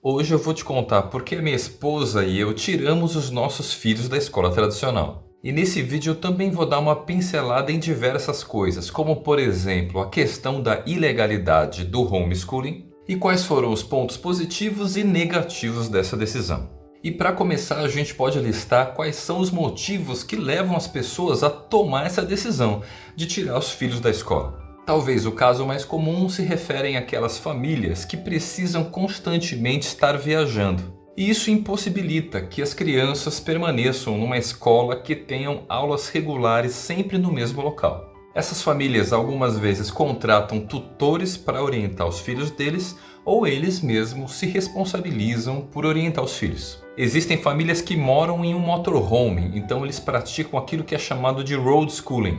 Hoje eu vou te contar por que minha esposa e eu tiramos os nossos filhos da escola tradicional. E nesse vídeo eu também vou dar uma pincelada em diversas coisas, como por exemplo a questão da ilegalidade do homeschooling e quais foram os pontos positivos e negativos dessa decisão. E para começar a gente pode listar quais são os motivos que levam as pessoas a tomar essa decisão de tirar os filhos da escola. Talvez o caso mais comum se refere àquelas famílias que precisam constantemente estar viajando. E isso impossibilita que as crianças permaneçam numa escola que tenham aulas regulares sempre no mesmo local. Essas famílias algumas vezes contratam tutores para orientar os filhos deles ou eles mesmos se responsabilizam por orientar os filhos. Existem famílias que moram em um motorhome, então eles praticam aquilo que é chamado de road schooling,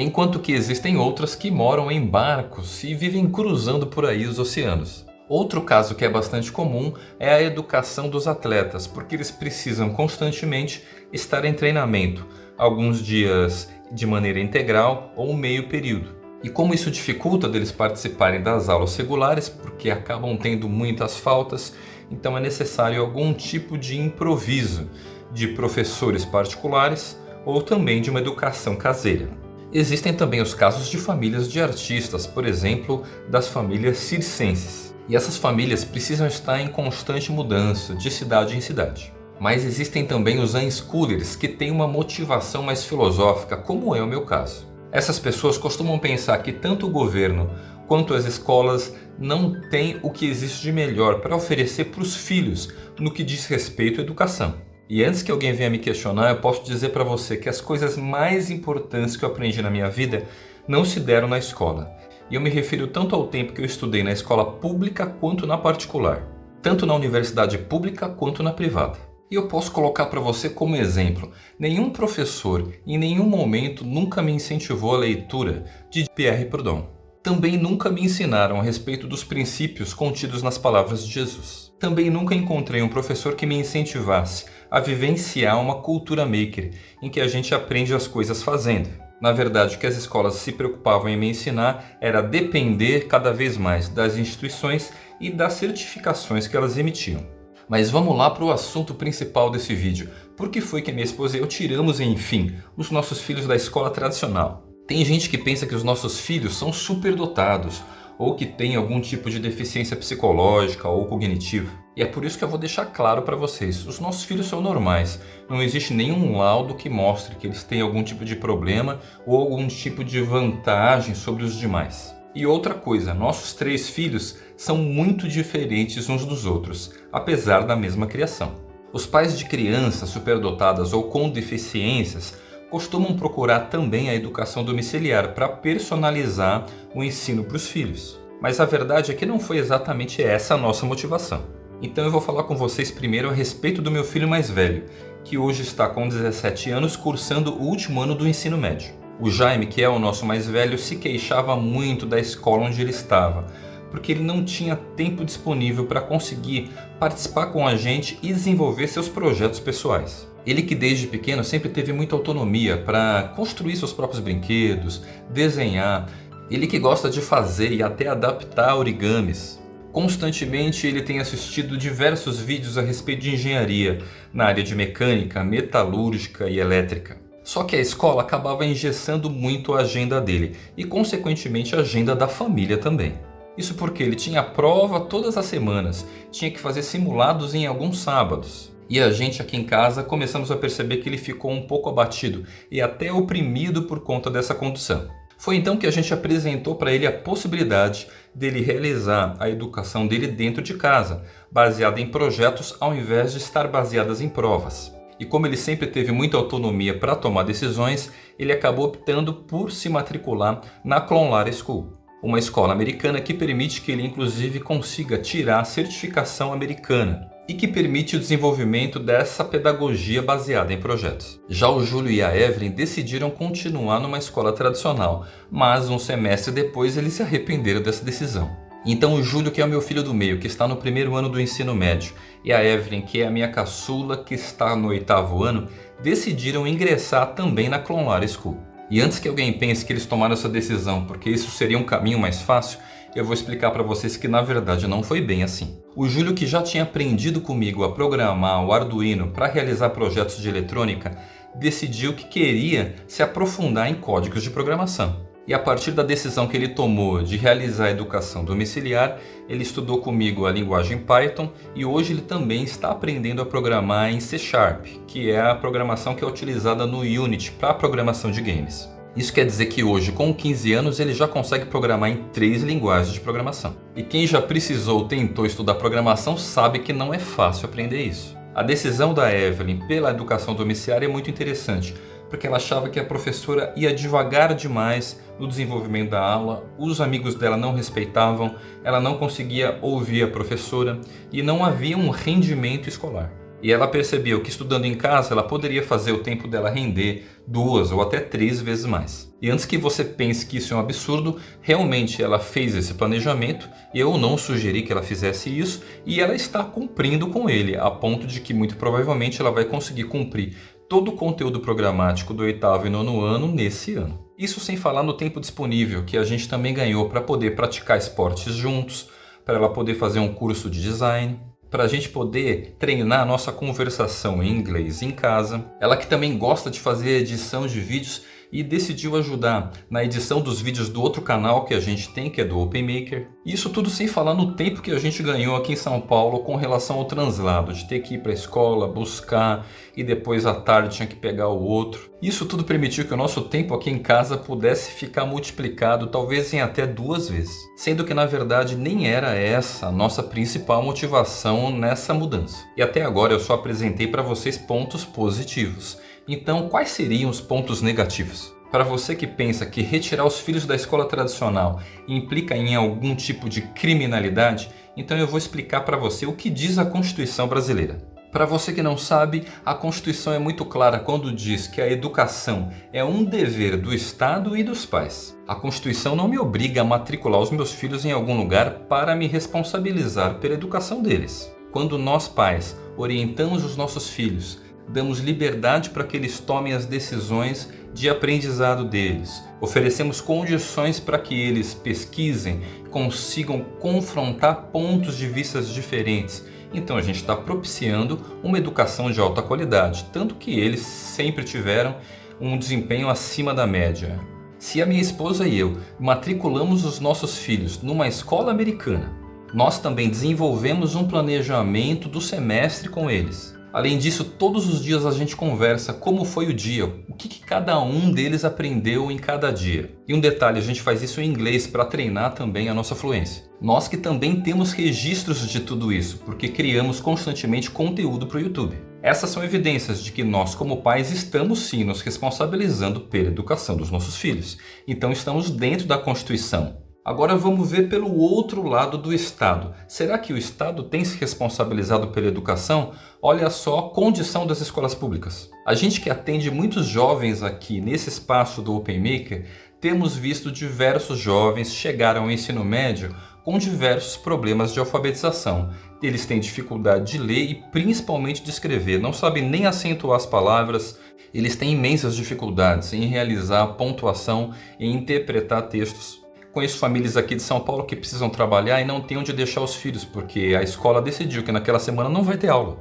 enquanto que existem outras que moram em barcos e vivem cruzando por aí os oceanos. Outro caso que é bastante comum é a educação dos atletas, porque eles precisam constantemente estar em treinamento, alguns dias de maneira integral ou meio período. E como isso dificulta deles participarem das aulas regulares, porque acabam tendo muitas faltas, então é necessário algum tipo de improviso de professores particulares ou também de uma educação caseira. Existem também os casos de famílias de artistas, por exemplo, das famílias circenses. E essas famílias precisam estar em constante mudança, de cidade em cidade. Mas existem também os unschoolers, que têm uma motivação mais filosófica, como é o meu caso. Essas pessoas costumam pensar que tanto o governo quanto as escolas não têm o que existe de melhor para oferecer para os filhos no que diz respeito à educação. E antes que alguém venha me questionar, eu posso dizer para você que as coisas mais importantes que eu aprendi na minha vida não se deram na escola. E eu me refiro tanto ao tempo que eu estudei na escola pública quanto na particular. Tanto na universidade pública quanto na privada. E eu posso colocar para você como exemplo, nenhum professor em nenhum momento nunca me incentivou a leitura de Pierre Proudhon também nunca me ensinaram a respeito dos princípios contidos nas palavras de Jesus. Também nunca encontrei um professor que me incentivasse a vivenciar uma cultura maker, em que a gente aprende as coisas fazendo. Na verdade, o que as escolas se preocupavam em me ensinar era depender cada vez mais das instituições e das certificações que elas emitiam. Mas vamos lá para o assunto principal desse vídeo. Por que foi que minha esposa e eu tiramos, enfim, os nossos filhos da escola tradicional? Tem gente que pensa que os nossos filhos são superdotados ou que têm algum tipo de deficiência psicológica ou cognitiva. E é por isso que eu vou deixar claro para vocês, os nossos filhos são normais, não existe nenhum laudo que mostre que eles têm algum tipo de problema ou algum tipo de vantagem sobre os demais. E outra coisa, nossos três filhos são muito diferentes uns dos outros, apesar da mesma criação. Os pais de crianças superdotadas ou com deficiências costumam procurar também a educação domiciliar para personalizar o ensino para os filhos. Mas a verdade é que não foi exatamente essa a nossa motivação. Então eu vou falar com vocês primeiro a respeito do meu filho mais velho, que hoje está com 17 anos cursando o último ano do ensino médio. O Jaime, que é o nosso mais velho, se queixava muito da escola onde ele estava, porque ele não tinha tempo disponível para conseguir participar com a gente e desenvolver seus projetos pessoais. Ele que desde pequeno sempre teve muita autonomia para construir seus próprios brinquedos, desenhar. Ele que gosta de fazer e até adaptar origamis. Constantemente ele tem assistido diversos vídeos a respeito de engenharia na área de mecânica, metalúrgica e elétrica. Só que a escola acabava engessando muito a agenda dele e consequentemente a agenda da família também. Isso porque ele tinha prova todas as semanas, tinha que fazer simulados em alguns sábados. E a gente aqui em casa começamos a perceber que ele ficou um pouco abatido e até oprimido por conta dessa condução. Foi então que a gente apresentou para ele a possibilidade dele realizar a educação dele dentro de casa, baseada em projetos ao invés de estar baseadas em provas. E como ele sempre teve muita autonomia para tomar decisões, ele acabou optando por se matricular na Clonlara School, uma escola americana que permite que ele inclusive consiga tirar a certificação americana e que permite o desenvolvimento dessa pedagogia baseada em projetos. Já o Júlio e a Evelyn decidiram continuar numa escola tradicional, mas um semestre depois eles se arrependeram dessa decisão. Então o Júlio, que é o meu filho do meio, que está no primeiro ano do ensino médio, e a Evelyn, que é a minha caçula, que está no oitavo ano, decidiram ingressar também na Clonlara School. E antes que alguém pense que eles tomaram essa decisão porque isso seria um caminho mais fácil, eu vou explicar para vocês que na verdade não foi bem assim. O Júlio que já tinha aprendido comigo a programar o Arduino para realizar projetos de eletrônica, decidiu que queria se aprofundar em códigos de programação. E a partir da decisão que ele tomou de realizar a educação domiciliar, ele estudou comigo a linguagem Python e hoje ele também está aprendendo a programar em C Sharp, que é a programação que é utilizada no Unity para programação de games. Isso quer dizer que hoje, com 15 anos, ele já consegue programar em três linguagens de programação. E quem já precisou ou tentou estudar programação sabe que não é fácil aprender isso. A decisão da Evelyn pela educação domiciliar é muito interessante, porque ela achava que a professora ia devagar demais no desenvolvimento da aula, os amigos dela não respeitavam, ela não conseguia ouvir a professora e não havia um rendimento escolar. E ela percebeu que estudando em casa ela poderia fazer o tempo dela render duas ou até três vezes mais. E antes que você pense que isso é um absurdo, realmente ela fez esse planejamento, eu não sugeri que ela fizesse isso e ela está cumprindo com ele, a ponto de que muito provavelmente ela vai conseguir cumprir todo o conteúdo programático do oitavo e nono ano nesse ano. Isso sem falar no tempo disponível que a gente também ganhou para poder praticar esportes juntos, para ela poder fazer um curso de design, para a gente poder treinar a nossa conversação em inglês em casa. Ela que também gosta de fazer edição de vídeos e decidiu ajudar na edição dos vídeos do outro canal que a gente tem, que é do OpenMaker. Isso tudo sem falar no tempo que a gente ganhou aqui em São Paulo com relação ao translado, de ter que ir para a escola, buscar e depois à tarde tinha que pegar o outro. Isso tudo permitiu que o nosso tempo aqui em casa pudesse ficar multiplicado talvez em até duas vezes. Sendo que na verdade nem era essa a nossa principal motivação nessa mudança. E até agora eu só apresentei para vocês pontos positivos. Então, quais seriam os pontos negativos? Para você que pensa que retirar os filhos da escola tradicional implica em algum tipo de criminalidade, então eu vou explicar para você o que diz a Constituição brasileira. Para você que não sabe, a Constituição é muito clara quando diz que a educação é um dever do Estado e dos pais. A Constituição não me obriga a matricular os meus filhos em algum lugar para me responsabilizar pela educação deles. Quando nós pais orientamos os nossos filhos damos liberdade para que eles tomem as decisões de aprendizado deles. Oferecemos condições para que eles pesquisem, consigam confrontar pontos de vista diferentes. Então a gente está propiciando uma educação de alta qualidade, tanto que eles sempre tiveram um desempenho acima da média. Se a minha esposa e eu matriculamos os nossos filhos numa escola americana, nós também desenvolvemos um planejamento do semestre com eles. Além disso, todos os dias a gente conversa como foi o dia, o que, que, cada um deles aprendeu em cada dia. E um detalhe, a gente faz isso em inglês para treinar também a nossa fluência. Nós que também temos registros de tudo isso, porque criamos constantemente conteúdo para o YouTube. Essas são evidências de que nós como pais estamos sim nos responsabilizando pela educação dos nossos filhos. Então estamos dentro da Constituição, Agora vamos ver pelo outro lado do Estado. Será que o Estado tem se responsabilizado pela educação? Olha só a condição das escolas públicas. A gente que atende muitos jovens aqui nesse espaço do OpenMaker, temos visto diversos jovens chegar ao ensino médio com diversos problemas de alfabetização. Eles têm dificuldade de ler e principalmente de escrever, não sabem nem acentuar as palavras, eles têm imensas dificuldades em realizar pontuação e interpretar textos. Conheço famílias aqui de São Paulo que precisam trabalhar e não têm onde deixar os filhos, porque a escola decidiu que naquela semana não vai ter aula.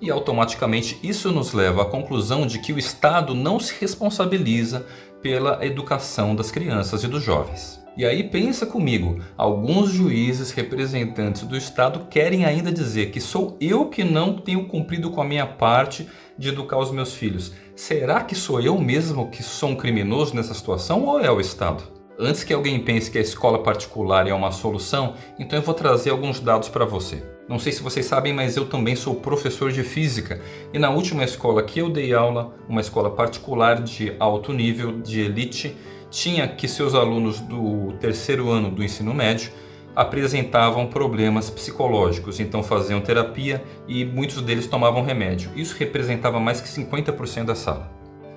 E automaticamente isso nos leva à conclusão de que o Estado não se responsabiliza pela educação das crianças e dos jovens. E aí pensa comigo, alguns juízes representantes do Estado querem ainda dizer que sou eu que não tenho cumprido com a minha parte de educar os meus filhos. Será que sou eu mesmo que sou um criminoso nessa situação ou é o Estado? Antes que alguém pense que a escola particular é uma solução, então eu vou trazer alguns dados para você. Não sei se vocês sabem, mas eu também sou professor de física e na última escola que eu dei aula, uma escola particular de alto nível, de elite, tinha que seus alunos do terceiro ano do ensino médio apresentavam problemas psicológicos, então faziam terapia e muitos deles tomavam remédio. Isso representava mais que 50% da sala.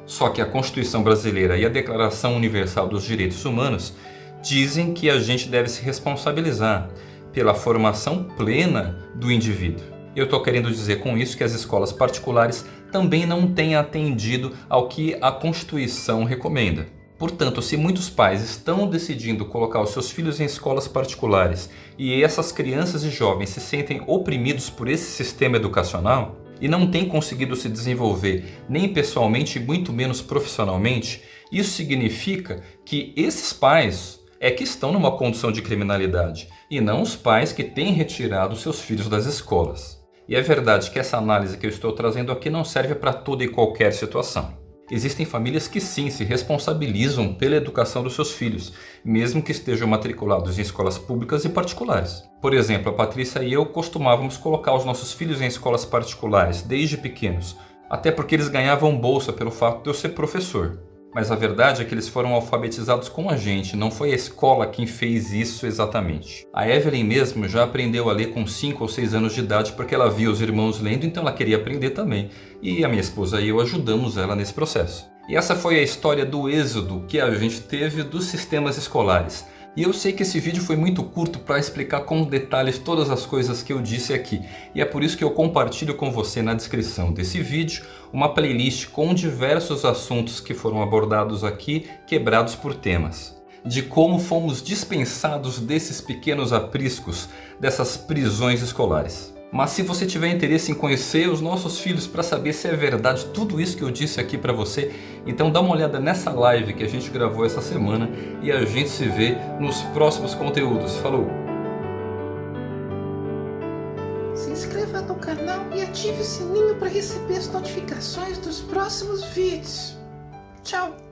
Só que a Constituição Brasileira e a Declaração Universal dos Direitos Humanos dizem que a gente deve se responsabilizar pela formação plena do indivíduo. Eu estou querendo dizer com isso que as escolas particulares também não têm atendido ao que a Constituição recomenda. Portanto, se muitos pais estão decidindo colocar os seus filhos em escolas particulares e essas crianças e jovens se sentem oprimidos por esse sistema educacional e não têm conseguido se desenvolver nem pessoalmente muito menos profissionalmente, isso significa que esses pais é que estão numa condição de criminalidade e não os pais que têm retirado seus filhos das escolas. E é verdade que essa análise que eu estou trazendo aqui não serve para toda e qualquer situação. Existem famílias que sim se responsabilizam pela educação dos seus filhos, mesmo que estejam matriculados em escolas públicas e particulares. Por exemplo, a Patrícia e eu costumávamos colocar os nossos filhos em escolas particulares desde pequenos, até porque eles ganhavam bolsa pelo fato de eu ser professor. Mas a verdade é que eles foram alfabetizados com a gente, não foi a escola quem fez isso exatamente. A Evelyn mesmo já aprendeu a ler com 5 ou 6 anos de idade porque ela via os irmãos lendo, então ela queria aprender também. E a minha esposa e eu ajudamos ela nesse processo. E essa foi a história do êxodo que a gente teve dos sistemas escolares. E eu sei que esse vídeo foi muito curto para explicar com detalhes todas as coisas que eu disse aqui. E é por isso que eu compartilho com você na descrição desse vídeo uma playlist com diversos assuntos que foram abordados aqui, quebrados por temas. De como fomos dispensados desses pequenos apriscos, dessas prisões escolares. Mas se você tiver interesse em conhecer os nossos filhos para saber se é verdade tudo isso que eu disse aqui para você, então dá uma olhada nessa live que a gente gravou essa semana e a gente se vê nos próximos conteúdos. Falou! Se inscreva no canal e ative o sininho para receber as notificações dos próximos vídeos. Tchau!